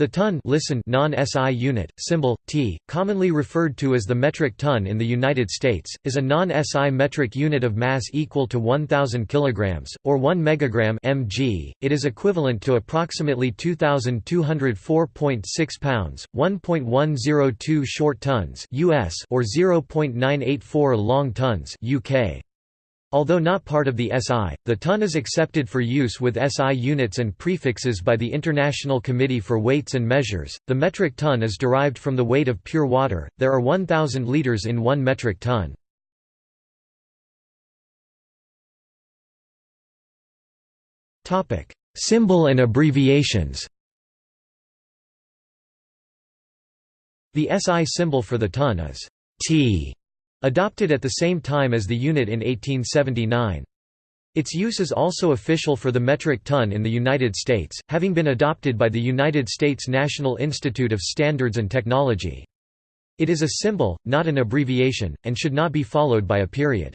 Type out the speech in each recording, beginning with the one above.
The ton listen non-SI unit, symbol, t, commonly referred to as the metric ton in the United States, is a non-SI metric unit of mass equal to 1,000 kg, or 1 megagram mg. It is equivalent to approximately 2,204.6 pounds, 1.102 short tons US or 0.984 long tons UK. Although not part of the SI, the ton is accepted for use with SI units and prefixes by the International Committee for Weights and Measures. The metric ton is derived from the weight of pure water. There are 1000 liters in 1 metric ton. Topic: Symbol and abbreviations. The SI symbol for the ton is T Adopted at the same time as the unit in 1879. Its use is also official for the metric ton in the United States, having been adopted by the United States National Institute of Standards and Technology. It is a symbol, not an abbreviation, and should not be followed by a period.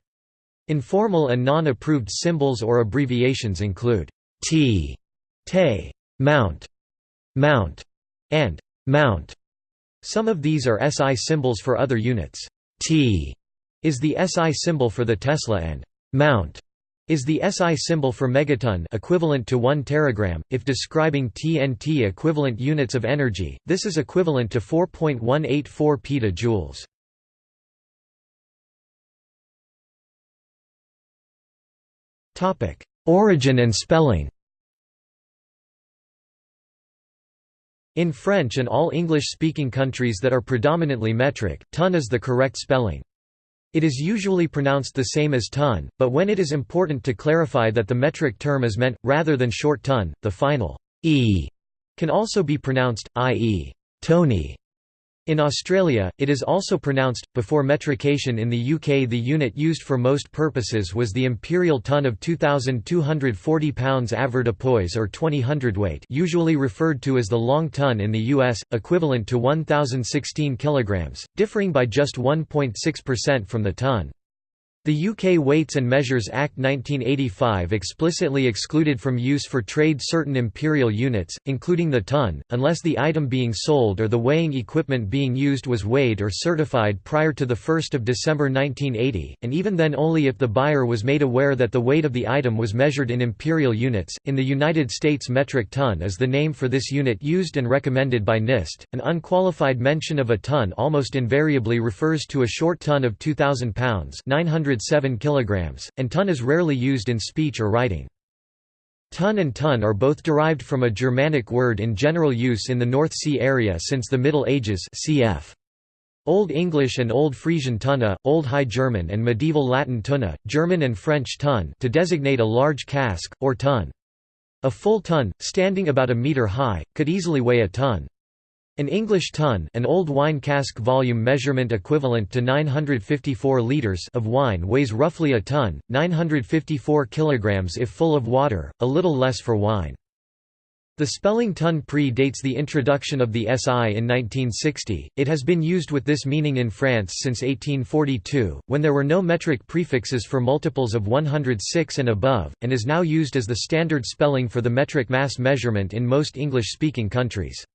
Informal and non-approved symbols or abbreviations include T, Te, Mount, Mount, and Mount. Some of these are SI symbols for other units. T is the SI symbol for the Tesla and Mount is the SI symbol for megaton equivalent to 1 teragram. If describing TNT equivalent units of energy, this is equivalent to 4.184 petajoules. Topic: Origin and spelling. In French and all English-speaking countries that are predominantly metric, ton is the correct spelling. It is usually pronounced the same as ton, but when it is important to clarify that the metric term is meant, rather than short ton, the final e can also be pronounced, i.e. Tony. In Australia, it is also pronounced. Before metrication in the UK, the unit used for most purposes was the imperial ton of 2,240 pounds avoirdupois or 20 hundredweight, usually referred to as the long ton in the US, equivalent to 1,016 kilograms, differing by just 1.6% from the ton. The UK Weights and Measures Act 1985 explicitly excluded from use for trade certain imperial units, including the ton, unless the item being sold or the weighing equipment being used was weighed or certified prior to 1 December 1980, and even then only if the buyer was made aware that the weight of the item was measured in imperial units. In the United States, metric ton is the name for this unit used and recommended by NIST. An unqualified mention of a ton almost invariably refers to a short ton of 2,000 pounds 900 107 kg, and ton is rarely used in speech or writing. Ton and ton are both derived from a Germanic word in general use in the North Sea area since the Middle Ages cf. Old English and Old Frisian tunna, Old High German and Medieval Latin tunna, German and French ton to designate a large cask, or tun. A full tun, standing about a metre high, could easily weigh a ton. An English ton an old wine cask volume measurement equivalent to 954 litres of wine weighs roughly a ton, 954 kilograms if full of water, a little less for wine. The spelling ton pre-dates the introduction of the SI in 1960, it has been used with this meaning in France since 1842, when there were no metric prefixes for multiples of 106 and above, and is now used as the standard spelling for the metric mass measurement in most English-speaking countries.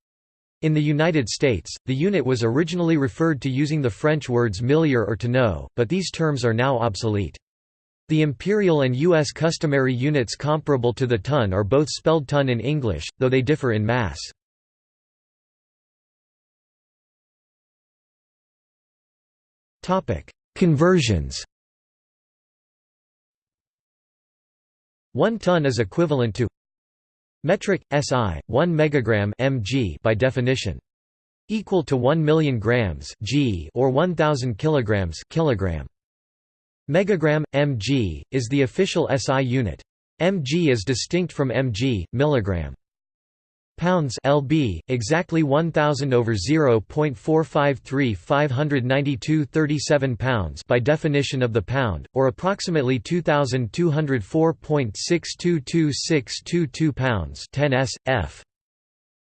In the United States, the unit was originally referred to using the French words millier or tonneau, but these terms are now obsolete. The imperial and U.S. customary units comparable to the ton are both spelled ton in English, though they differ in mass. Conversions One ton is equivalent to Metric SI 1 megagram mg by definition equal to 1 million grams g or 1000 kilograms kilogram. Megagram mg is the official SI unit. Mg is distinct from mg milligram pounds lb exactly 1000 over 0.453 592 37 pounds by definition of the pound or approximately 2204.622622 pounds 10 s f.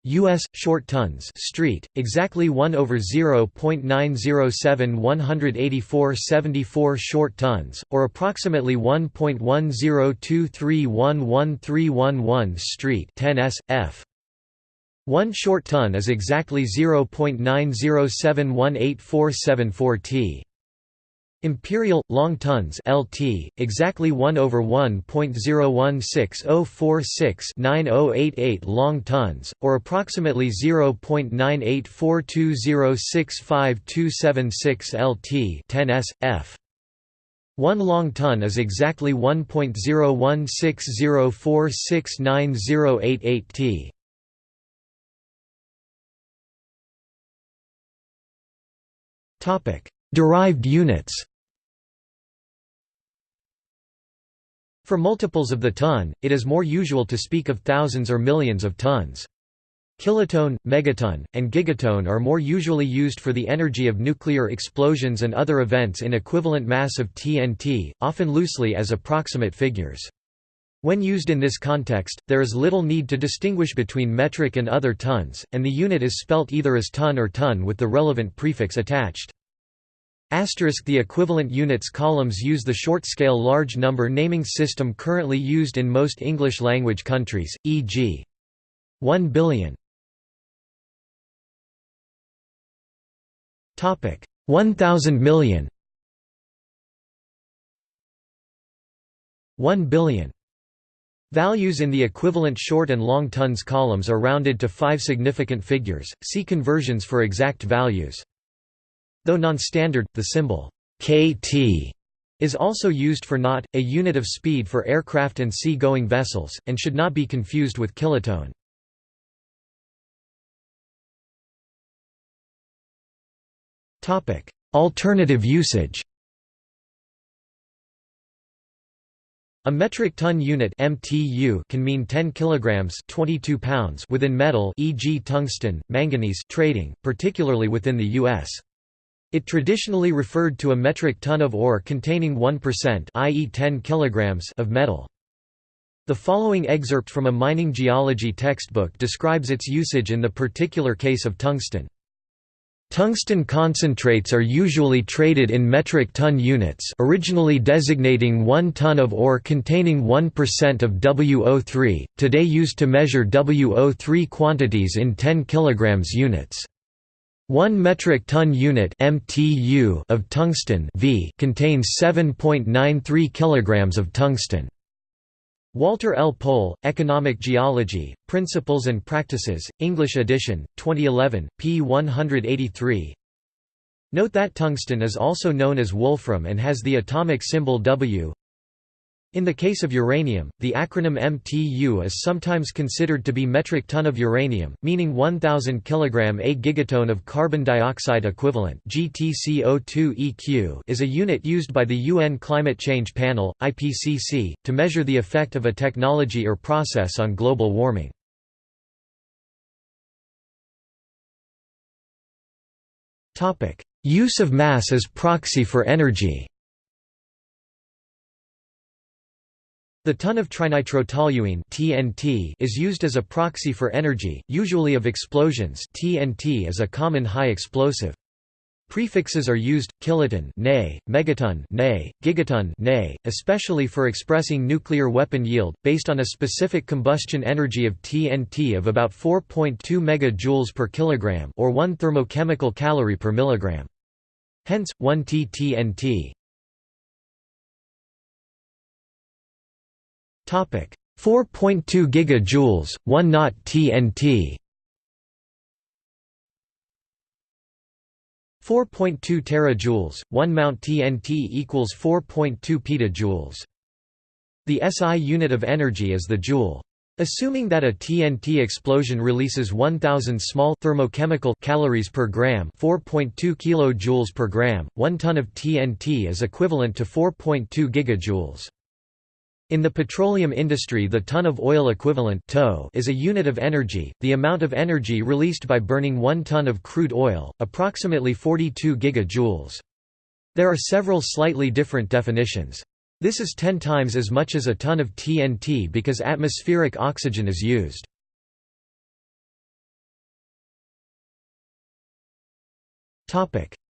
US short tons street exactly 1 over 0.907 184 74 short tons or approximately 1.10231111 street 10 s f One short ton is exactly 0.907184774 t. Imperial long tons LT exactly 1 over 1.016046988 long tons or approximately 0.984206527 LT 10 s f 1 long ton is exactly 1.016046988 t Derived units For multiples of the ton, it is more usual to speak of thousands or millions of tons. Kiloton, megaton, and gigaton are more usually used for the energy of nuclear explosions and other events in equivalent mass of TNT, often loosely as approximate figures. When used in this context, there is little need to distinguish between metric and other tons, and the unit is spelt either as ton or ton with the relevant prefix attached. Asterisk the equivalent units columns use the short-scale large number naming system currently used in most English-language countries, e.g. 1 billion. 1000 million 1 billion Values in the equivalent short and long tons columns are rounded to five significant figures, see conversions for exact values. Though non-standard, the symbol kT is also used for knot, a unit of speed for aircraft and sea-going vessels, and should not be confused with kiloton. Alternative usage A metric ton unit (MTU) can mean 10 kilograms (22 pounds) within metal, e.g., tungsten, manganese trading, particularly within the US. It traditionally referred to a metric ton of ore containing 1% i.e. 10 kilograms of metal. The following excerpt from a mining geology textbook describes its usage in the particular case of tungsten. Tungsten concentrates are usually traded in metric ton units originally designating 1 ton of ore containing 1% of WO3, today used to measure WO3 quantities in 10 kg units. 1 metric ton unit (MTU) of tungsten V contains 7.93 kilograms of tungsten. Walter L. Pohl, Economic Geology, Principles and Practices, English edition, 2011, p. 183 Note that tungsten is also known as wolfram and has the atomic symbol W in the case of uranium, the acronym MTU is sometimes considered to be metric ton of uranium, meaning 1000 kg a gigaton of carbon dioxide equivalent. GTCO2EQ is a unit used by the UN Climate Change Panel, IPCC, to measure the effect of a technology or process on global warming. Topic: Use of mass as proxy for energy The ton of trinitrotoluene (TNT) is used as a proxy for energy, usually of explosions. TNT is a common high explosive. Prefixes are used kiloton, nay, megaton, nay, gigaton, nay, especially for expressing nuclear weapon yield based on a specific combustion energy of TNT of about 4.2 megajoules per kilogram or 1 thermochemical calorie per milligram. Hence 1 T TNT. 4.2 gigajoules, 1 knot TNT 4.2 terajoules, 1 mount TNT equals 4.2 petajoules. The SI unit of energy is the joule. Assuming that a TNT explosion releases 1000 small thermochemical calories per gram, 4.2 kilojoules per gram, 1 ton of TNT is equivalent to 4.2 gigajoules. In the petroleum industry the ton of oil equivalent is a unit of energy, the amount of energy released by burning 1 ton of crude oil, approximately 42 gigajoules. There are several slightly different definitions. This is 10 times as much as a ton of TNT because atmospheric oxygen is used.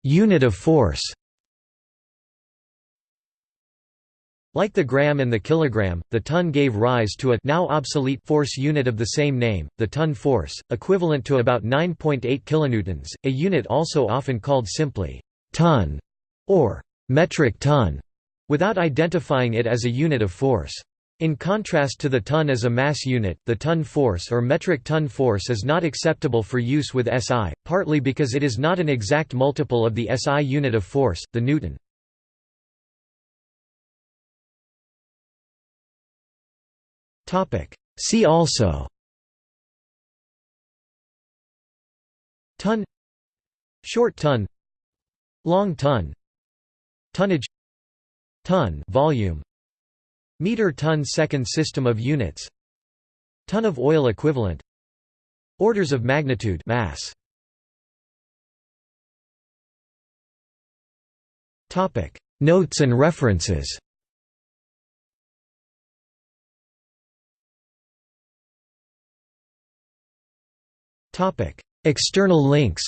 Unit of force Like the gram and the kilogram, the ton gave rise to a now obsolete force unit of the same name, the ton force, equivalent to about 9.8 kilonewtons, a unit also often called simply ton or metric ton, without identifying it as a unit of force. In contrast to the ton as a mass unit, the ton force or metric ton force is not acceptable for use with SI, partly because it is not an exact multiple of the SI unit of force, the newton. See also. Ton Short ton Long ton Tonnage Ton volume. Meter ton second system of units. Ton of oil equivalent. Orders of magnitude mass. Topic. Notes and references External links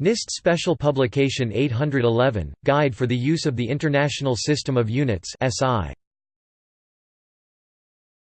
NIST Special Publication 811, Guide for the Use of the International System of Units SI.